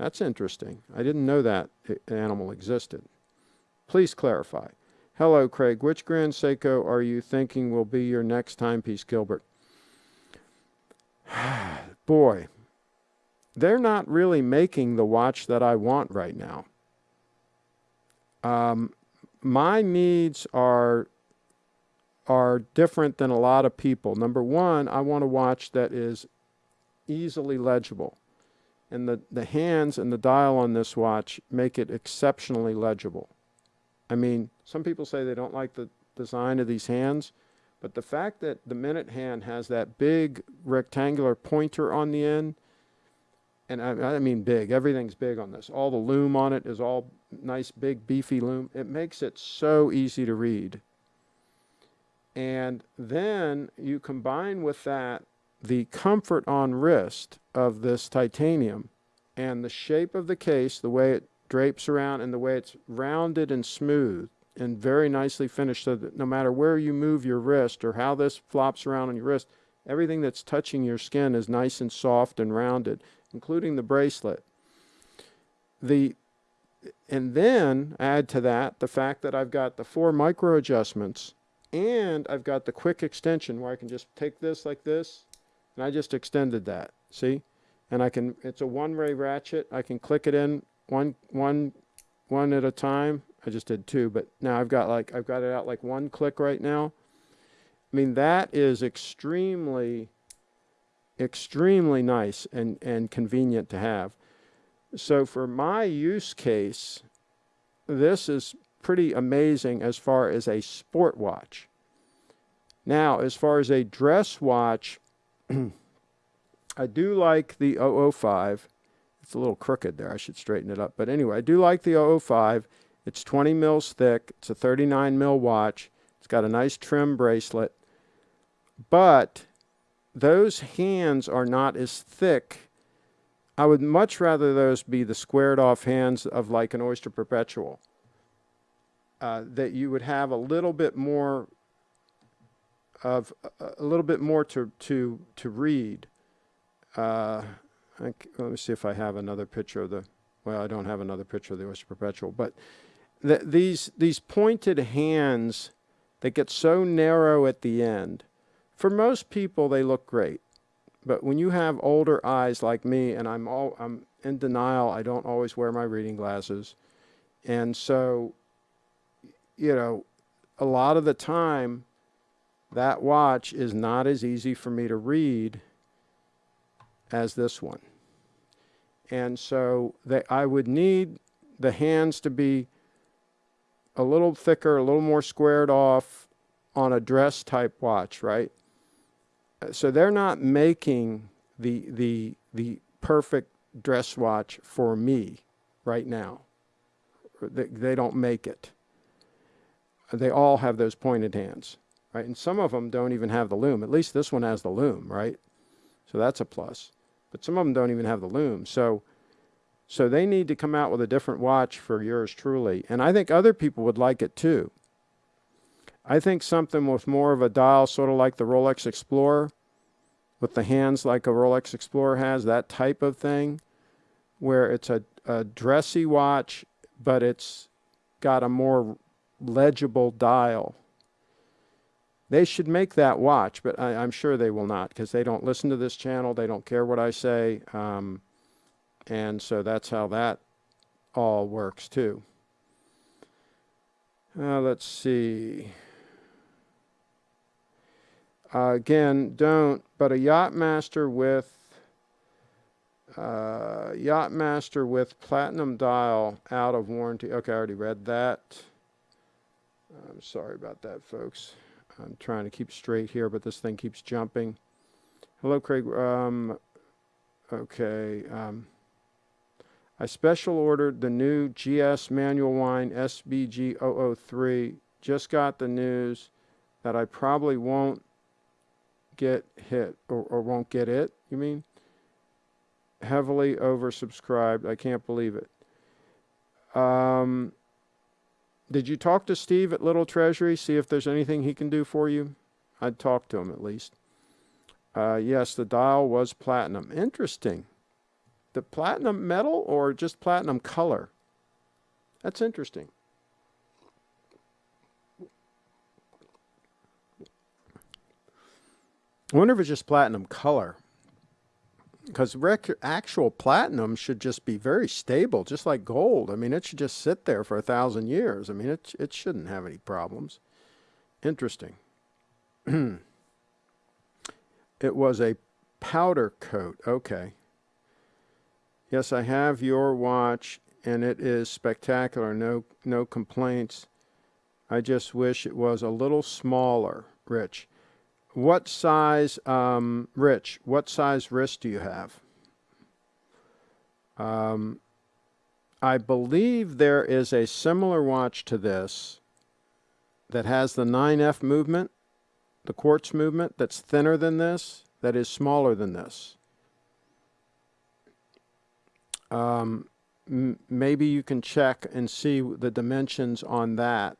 That's interesting. I didn't know that animal existed. Please clarify. Hello, Craig. Which Grand Seiko are you thinking will be your next timepiece, Gilbert? Boy, they're not really making the watch that I want right now. Um, my needs are are different than a lot of people. Number one, I want a watch that is easily legible. And the, the hands and the dial on this watch make it exceptionally legible. I mean, some people say they don't like the design of these hands. But the fact that the minute hand has that big rectangular pointer on the end, and I, I, mean big, everything's big on this. All the lume on it is all nice, big, beefy lume. It makes it so easy to read. And then you combine with that the comfort on wrist of this titanium and the shape of the case, the way it drapes around and the way it's rounded and smooth and very nicely finished so that no matter where you move your wrist or how this flops around on your wrist, everything that's touching your skin is nice and soft and rounded, including the bracelet. The and then add to that the fact that I've got the four micro adjustments and I've got the quick extension where I can just take this like this and I just extended that see and I can it's a one-way ratchet I can click it in one one one at a time I just did two, but now I've got like, I've got it out like one click right now. I mean, that is extremely, extremely nice and, and convenient to have. So for my use case, this is pretty amazing as far as a sport watch. Now, as far as a dress watch, I do like the 005. It's a little crooked there. I should straighten it up. But anyway, I do like the 005. It's 20 mils thick. It's a 39 mil watch. It's got a nice trim bracelet. But those hands are not as thick. I would much rather those be the squared off hands of like an Oyster Perpetual. Uh, that you would have a little bit more of a little bit more to to to read. Uh, let me see if I have another picture of the. Well, I don't have another picture of the Oyster Perpetual, but the, these, these pointed hands that get so narrow at the end, for most people, they look great. But when you have older eyes like me, and I'm, all, I'm in denial, I don't always wear my reading glasses. And so, you know, a lot of the time, that watch is not as easy for me to read as this one. And so they, I would need the hands to be a little thicker, a little more squared off on a dress type watch, right? So they're not making the, the, the perfect dress watch for me right now. They, they don't make it. They all have those pointed hands, right? And some of them don't even have the lume. At least this one has the lume, right? So that's a plus. But some of them don't even have the lume. So so they need to come out with a different watch for yours truly. And I think other people would like it too. I think something with more of a dial, sort of like the Rolex Explorer, with the hands like a Rolex Explorer has, that type of thing, where it's a, a dressy watch, but it's got a more legible dial. They should make that watch, but I, I'm sure they will not because they don't listen to this channel. They don't care what I say. Um, and so that's how that all works too. Uh, let's see. Uh, again, don't, but a Yachtmaster with uh, Yachtmaster with platinum dial out of warranty. Okay, I already read that. I'm sorry about that, folks. I'm trying to keep straight here, but this thing keeps jumping. Hello, Craig. Um, okay. Um, I special ordered the new GS manual wine SBG 003. Just got the news that I probably won't get hit or, or won't get it, you mean? Heavily oversubscribed. I can't believe it. Um, did you talk to Steve at Little Treasury? See if there's anything he can do for you? I'd talk to him at least. Uh, yes, the dial was platinum. Interesting. The platinum metal or just platinum color? That's interesting. I wonder if it's just platinum color. Because actual platinum should just be very stable, just like gold. I mean, it should just sit there for a thousand years. I mean, it, it shouldn't have any problems. Interesting. it was a powder coat. Okay. Yes, I have your watch, and it is spectacular. No, no complaints. I just wish it was a little smaller, Rich. What size, um, Rich, what size wrist do you have? Um, I believe there is a similar watch to this that has the 9F movement, the quartz movement, that's thinner than this, that is smaller than this. Um, maybe you can check and see the dimensions on that.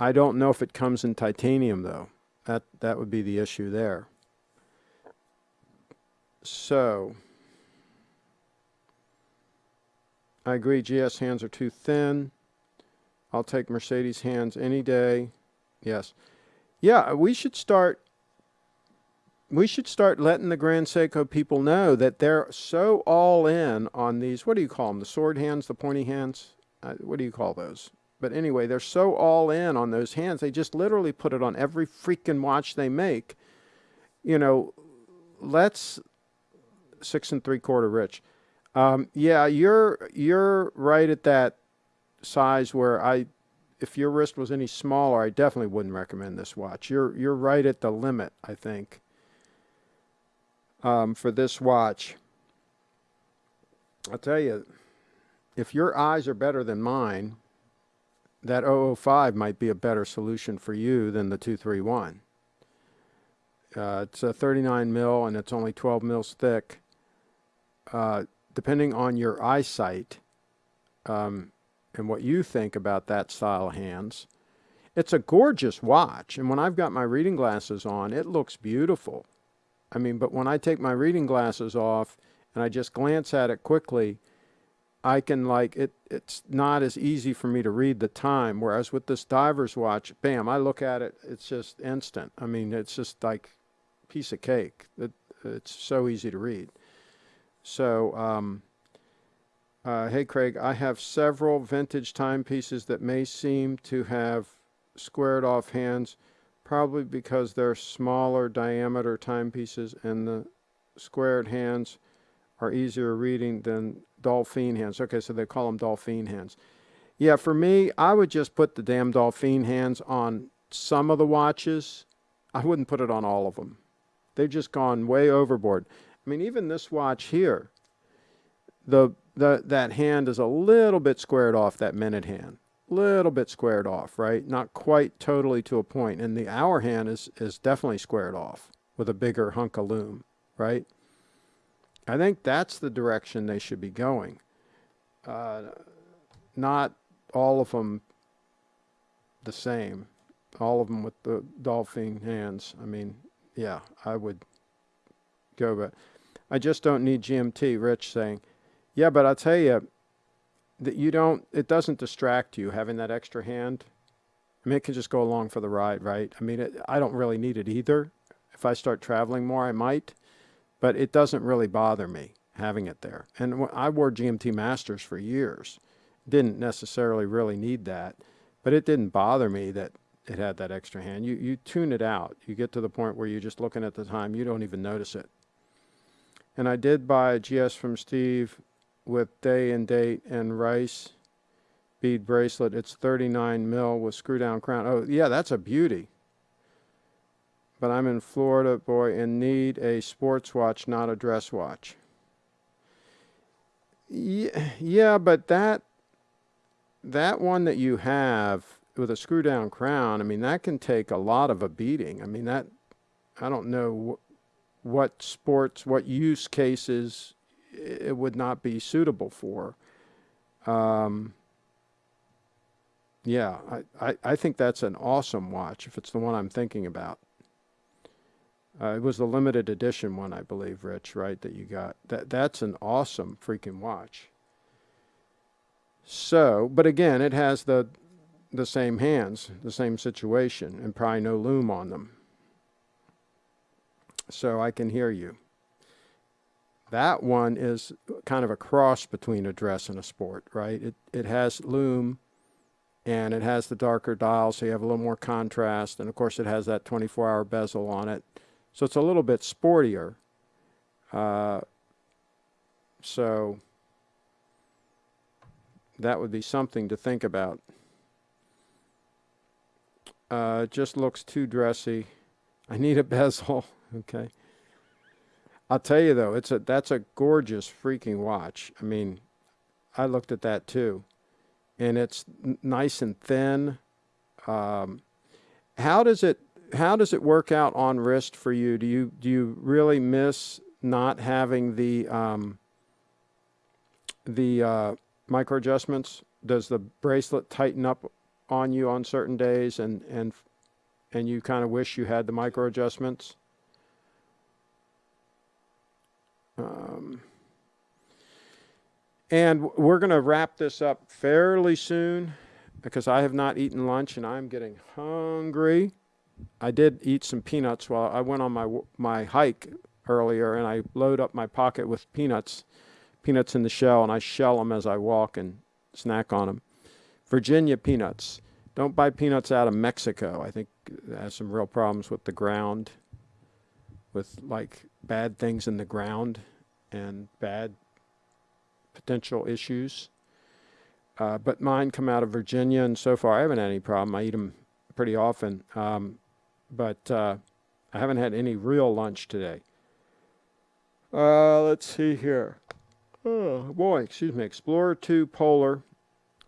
I don't know if it comes in titanium though. That, that would be the issue there. So, I agree, GS hands are too thin. I'll take Mercedes hands any day. Yes. Yeah, we should start we should start letting the Grand Seiko people know that they're so all in on these, what do you call them, the sword hands, the pointy hands? Uh, what do you call those? But anyway, they're so all in on those hands, they just literally put it on every freaking watch they make. You know, let's six and three quarter rich. Um, yeah, you're you're right at that size where I, if your wrist was any smaller, I definitely wouldn't recommend this watch. You're you're right at the limit, I think, um, for this watch. I'll tell you, if your eyes are better than mine, that 005 might be a better solution for you than the 231. Uh, it's a 39 mil and it's only 12 mils thick. Uh, depending on your eyesight um, and what you think about that style of hands, it's a gorgeous watch. And when I've got my reading glasses on, it looks beautiful. I mean, but when I take my reading glasses off and I just glance at it quickly, I can like it it's not as easy for me to read the time whereas with this diver's watch bam I look at it it's just instant. I mean it's just like piece of cake. It, it's so easy to read. So um, uh, hey Craig I have several vintage timepieces that may seem to have squared off hands probably because they're smaller diameter timepieces and the squared hands are easier reading than Dolphine hands. Okay, so they call them Dolphine hands. Yeah, for me, I would just put the damn Dolphine hands on some of the watches. I wouldn't put it on all of them. They've just gone way overboard. I mean, even this watch here, the, the that hand is a little bit squared off, that minute hand. Little bit squared off, right? Not quite totally to a point. And the hour hand is, is definitely squared off with a bigger hunk of lume, right? I think that's the direction they should be going. Uh, not all of them the same. All of them with the dolphin hands. I mean, yeah, I would go, but I just don't need GMT. Rich saying, Yeah, but I'll tell you that you don't. It doesn't distract you having that extra hand. I mean, it can just go along for the ride, right? I mean, it, I don't really need it either. If I start traveling more, I might, but it doesn't really bother me having it there. And I wore GMT Masters for years. Didn't necessarily really need that, but it didn't bother me that it had that extra hand. You you tune it out. You get to the point where you're just looking at the time. You don't even notice it. And I did buy a GS from Steve with day and date and rice bead bracelet. It's 39 mil with screw down crown. Oh, yeah, that's a beauty. But I'm in Florida, boy, and need a sports watch, not a dress watch. Yeah, but that that one that you have with a screw down crown, I mean, that can take a lot of a beating. I mean, that I don't know wh- what sports, what use cases it would not be suitable for. Um, yeah, I, I, I think that's an awesome watch if it's the one I'm thinking about. Uh, it was the limited edition one, I believe, Rich, right? That you got. That that's an awesome freaking watch. So, but again, it has the the same hands, the same situation, and probably no lume on them. So I can hear you. That one is kind of a cross between a dress and a sport, right? It it has lume and it has the darker dial so you have a little more contrast and of course it has that 24 hour bezel on it so it's a little bit sportier. Uh, so that would be something to think about. Uh, just looks too dressy. I need a bezel. Okay. I'll tell you though it's a that's a gorgeous freaking watch. I mean i looked at that too. And it's nice and thin. Um, how does it how does it work out on wrist for you? Do you do you really miss not having the um, the uh, micro adjustments? Does the bracelet tighten up on you on certain days, and and and you kind of wish you had the micro adjustments? Um, and we're going to wrap this up fairly soon because I have not eaten lunch and I'm getting hungry. I did eat some peanuts while I went on my my hike earlier and I load up my pocket with peanuts, peanuts in the shell, and I shell them as I walk and snack on them. Virginia peanuts. Don't buy peanuts out of Mexico. I think it has some real problems with the ground, with like bad things in the ground and bad potential issues. Uh, but mine come out of Virginia, and so far I haven't had any problem. I eat them pretty often, um, but uh, I haven't had any real lunch today. Uh, let's see here. Oh boy, excuse me. Explorer 2 Polar,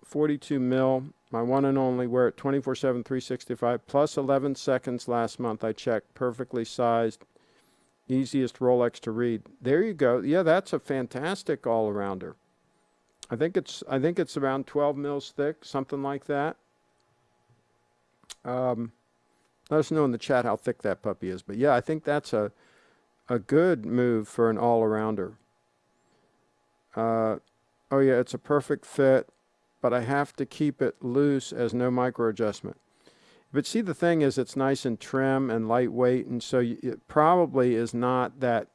42 mil. My one and only. Wear it 24 7, 365, plus 11 seconds last month. I checked. Perfectly sized. Easiest Rolex to read. There you go. Yeah, that's a fantastic all arounder. I think it's I think it's around 12 mils thick, something like that. Um, let us know in the chat how thick that puppy is. But yeah, I think that's a a good move for an all arounder. Uh, oh yeah, it's a perfect fit, but I have to keep it loose as no micro adjustment. But see, the thing is, it's nice and trim and lightweight, and so it probably is not that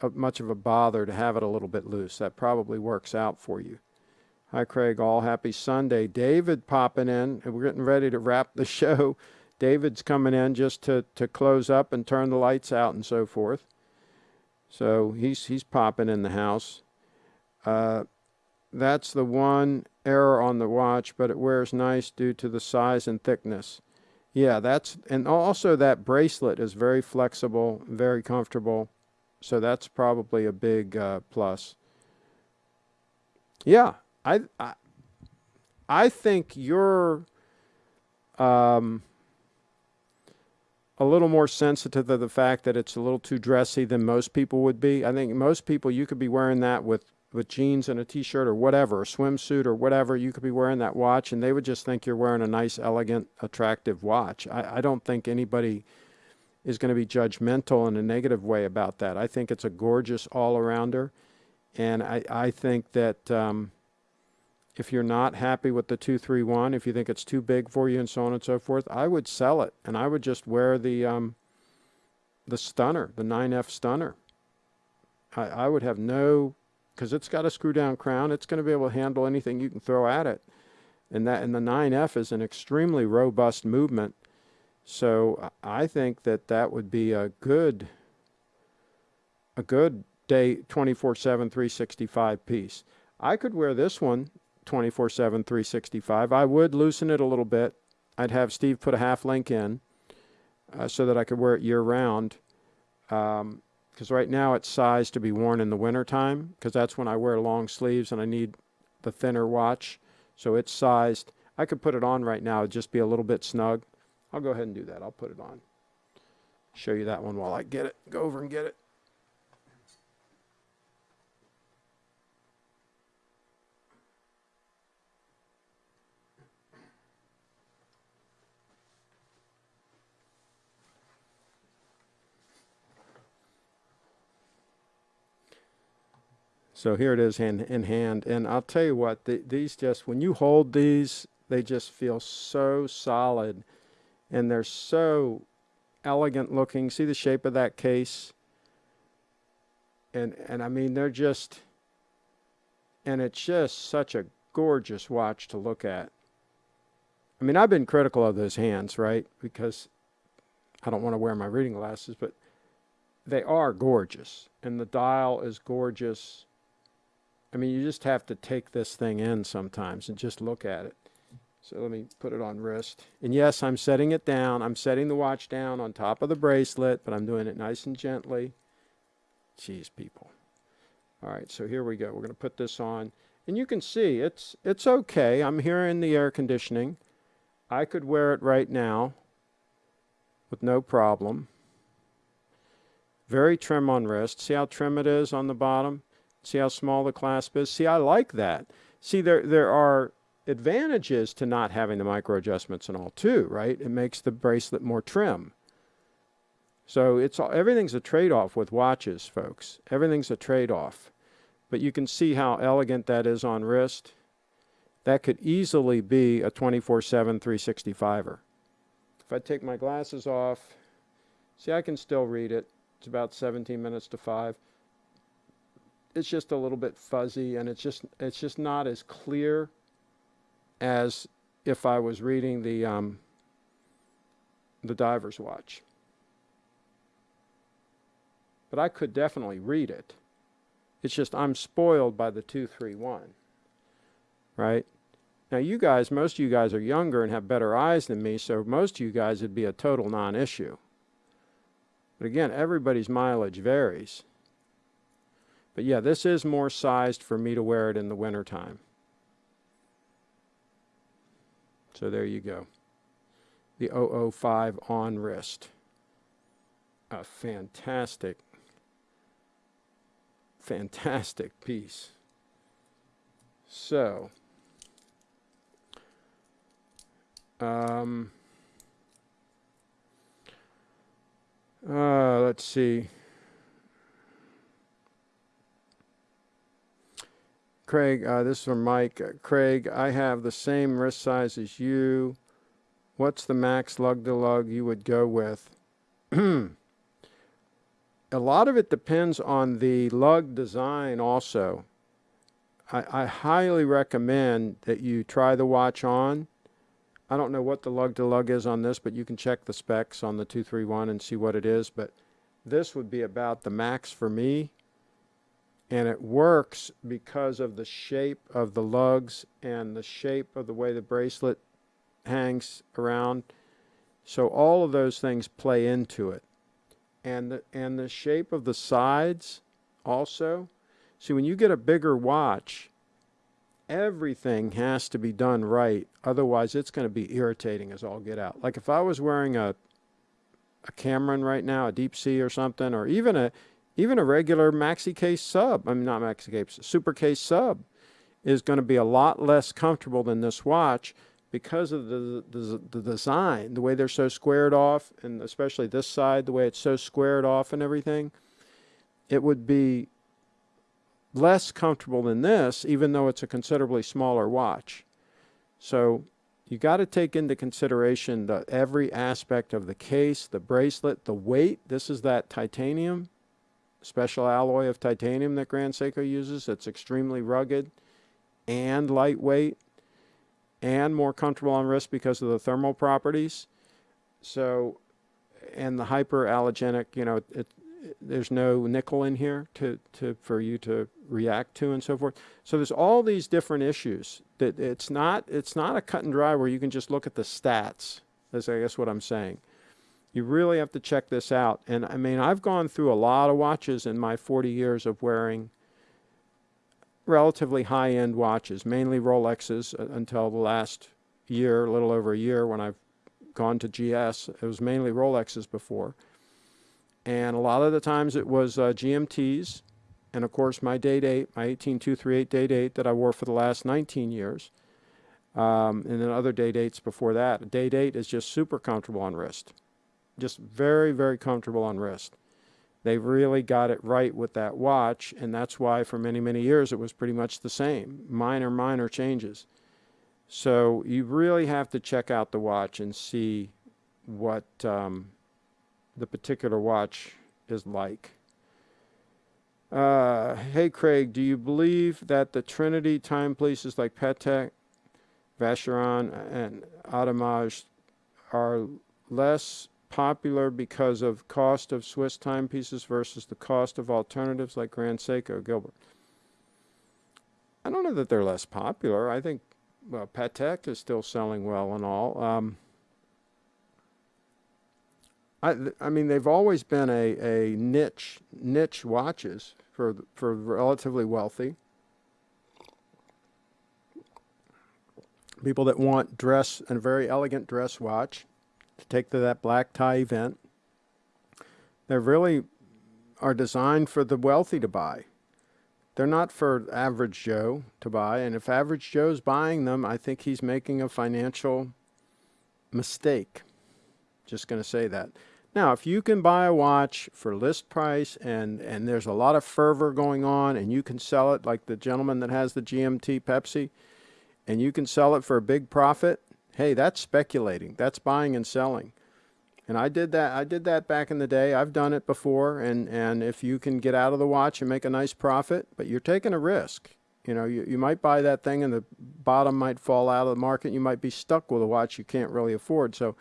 uh, much of a bother to have it a little bit loose. That probably works out for you. Hi, Craig. All happy Sunday. David popping in. We're getting ready to wrap the show. David's coming in just to, to close up and turn the lights out and so forth. So he's he's popping in the house. Uh, that's the one error on the watch, but it wears nice due to the size and thickness. Yeah, that's and also that bracelet is very flexible, very comfortable. So that's probably a big uh, plus. Yeah, I, I, I think you're um, a little more sensitive to the fact that it's a little too dressy than most people would be. I think most people you could be wearing that with with jeans and a t-shirt or whatever, a swimsuit or whatever. You could be wearing that watch, and they would just think you're wearing a nice, elegant, attractive watch. I, I don't think anybody is going to be judgmental in a negative way about that. I think it's a gorgeous all-arounder And I, I think that um, if you're not happy with the 231, if you think it's too big for you and so on and so forth, I would sell it and I would just wear the um, the stunner, the 9F stunner. I, I would have no, because it's got a screw down crown, it's going to be able to handle anything you can throw at it. And that and the 9F is an extremely robust movement. So I think that that would be a good a good day 24/7 365 piece. I could wear this one 24/7 365. I would loosen it a little bit. I'd have Steve put a half link in uh, so that I could wear it year round. Um, because right now it's sized to be worn in the wintertime because that's when I wear long sleeves and I need the thinner watch. So it's sized. I could put it on right now, it'd just be a little bit snug. I'll go ahead and do that. I'll put it on. Show you that one while I get it. Go over and get it. So here it is hand in hand. And I'll tell you what, the, these just, when you hold these, they just feel so solid and they're so elegant looking. See the shape of that case? And, and I mean, they're just, and it's just such a gorgeous watch to look at. I mean, I've been critical of those hands, right? Because I don't want to wear my reading glasses, but they are gorgeous. And the dial is gorgeous. I mean, you just have to take this thing in sometimes and just look at it. So let me put it on wrist. And yes, I'm setting it down. I'm setting the watch down on top of the bracelet, but I'm doing it nice and gently. Jeez, people. All right, so here we go. We're going to put this on. And you can see it's it's okay. I'm here in the air conditioning. I could wear it right now with no problem. Very trim on wrist. See how trim it is on the bottom? See how small the clasp is? See, I like that. See, there, there are advantages to not having the micro adjustments and all too, right? It makes the bracelet more trim. So it's all, everything's a trade-off with watches, folks. Everything's a trade-off. But you can see how elegant that is on wrist. That could easily be a 24-7 365er. If I take my glasses off, see I can still read it. It's about 17 minutes to 5 it's just a little bit fuzzy and it's just it's just not as clear as if I was reading the um, the diver's watch. But I could definitely read it. It's just I'm spoiled by the 231. Right? Now you guys, most of you guys are younger and have better eyes than me, so most of you guys would be a total non-issue. But again, everybody's mileage varies. But yeah, this is more sized for me to wear it in the wintertime. So there you go. The 005 on wrist. A fantastic, fantastic piece. So, um, uh, let's see. Craig, uh, this is from Mike. Uh, Craig, I have the same wrist size as you. What's the max lug to lug you would go with? a lot of it depends on the lug design also. I, I highly recommend that you try the watch on. I don't know what the lug to lug is on this, but you can check the specs on the 231 and see what it is. But this would be about the max for me and it works because of the shape of the lugs and the shape of the way the bracelet hangs around. So all of those things play into it. And the, and the shape of the sides also. See, when you get a bigger watch, everything has to be done right. Otherwise, it's going to be irritating as all get out. Like if I was wearing a a Cameron right now, a Deep Sea or something, or even a even a regular maxi case sub, I mean, not maxi case, super case sub is going to be a lot less comfortable than this watch because of the, the, the design, the way they're so squared off, and especially this side, the way it's so squared off and everything. It would be less comfortable than this, even though it's a considerably smaller watch. So you got to take into consideration the every aspect of the case, the bracelet, the weight. This is that titanium, special alloy of titanium that Grand Seiko uses. It's extremely rugged and lightweight and more comfortable on wrist because of the thermal properties. So, and the hyperallergenic, you know, it, there's no nickel in here to, to for you to react to and so forth. So there's all these different issues that it's not it's not a cut and dry where you can just look at the stats. That's I guess what I'm saying. You really have to check this out. And I mean, I've gone through a lot of watches in my 40 years of wearing relatively high-end watches, mainly Rolexes uh, until the last year, a little over a year when I've gone to GS. It was mainly Rolexes before and a lot of the times it was uh, GMTs, and of course my day date 8, my 18238 date 8 that I wore for the last 19 years, um, and then other date dates before that. Day Date 8 is just super comfortable on wrist, just very, very comfortable on wrist. They really got it right with that watch, and that's why for many, many years it was pretty much the same, minor, minor changes. So you really have to check out the watch and see what um, the particular watch is like. Uh, hey Craig, do you believe that the Trinity timepieces like Patek, Vacheron, and Audemars are less popular because of cost of Swiss timepieces versus the cost of alternatives like Grand Seiko, Gilbert? I don't know that they're less popular. I think well, Patek is still selling well and all. Um, I, I mean, they've always been a, a niche niche watches for for relatively wealthy people that want dress and a very elegant dress watch to take to that black tie event. They really are designed for the wealthy to buy. They're not for average Joe to buy, and if average Joe's buying them, I think he's making a financial mistake. Just going to say that. Now, if you can buy a watch for list price and, and there's a lot of fervor going on and you can sell it like the gentleman that has the GMT Pepsi and you can sell it for a big profit, hey, that's speculating. That's buying and selling. And I did that. I did that back in the day. I've done it before. And, and if you can get out of the watch and make a nice profit, but you're taking a risk. You know, you, you might buy that thing and the bottom might fall out of the market. You might be stuck with a watch you can't really afford. So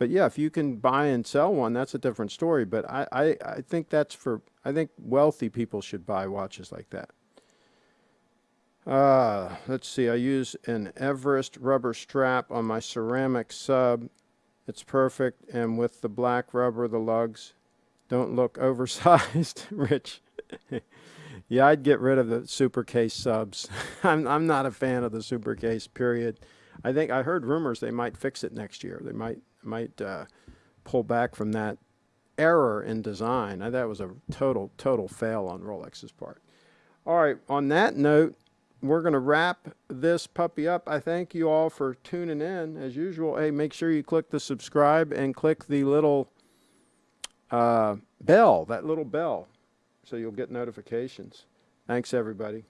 but yeah, if you can buy and sell one, that's a different story. But I, I, I think that's for, I think wealthy people should buy watches like that. Uh, let's see, I use an Everest rubber strap on my ceramic sub. It's perfect, and with the black rubber, the lugs don't look oversized. Rich. yeah, I'd get rid of the super case subs. I'm, I'm not a fan of the super case, period. I think I heard rumors they might fix it next year. They might might uh, pull back from that error in design. That was a total, total fail on Rolex's part. All right, on that note, we're going to wrap this puppy up. I thank you all for tuning in. As usual, hey, make sure you click the subscribe and click the little uh, bell, that little bell, so you'll get notifications. Thanks, everybody.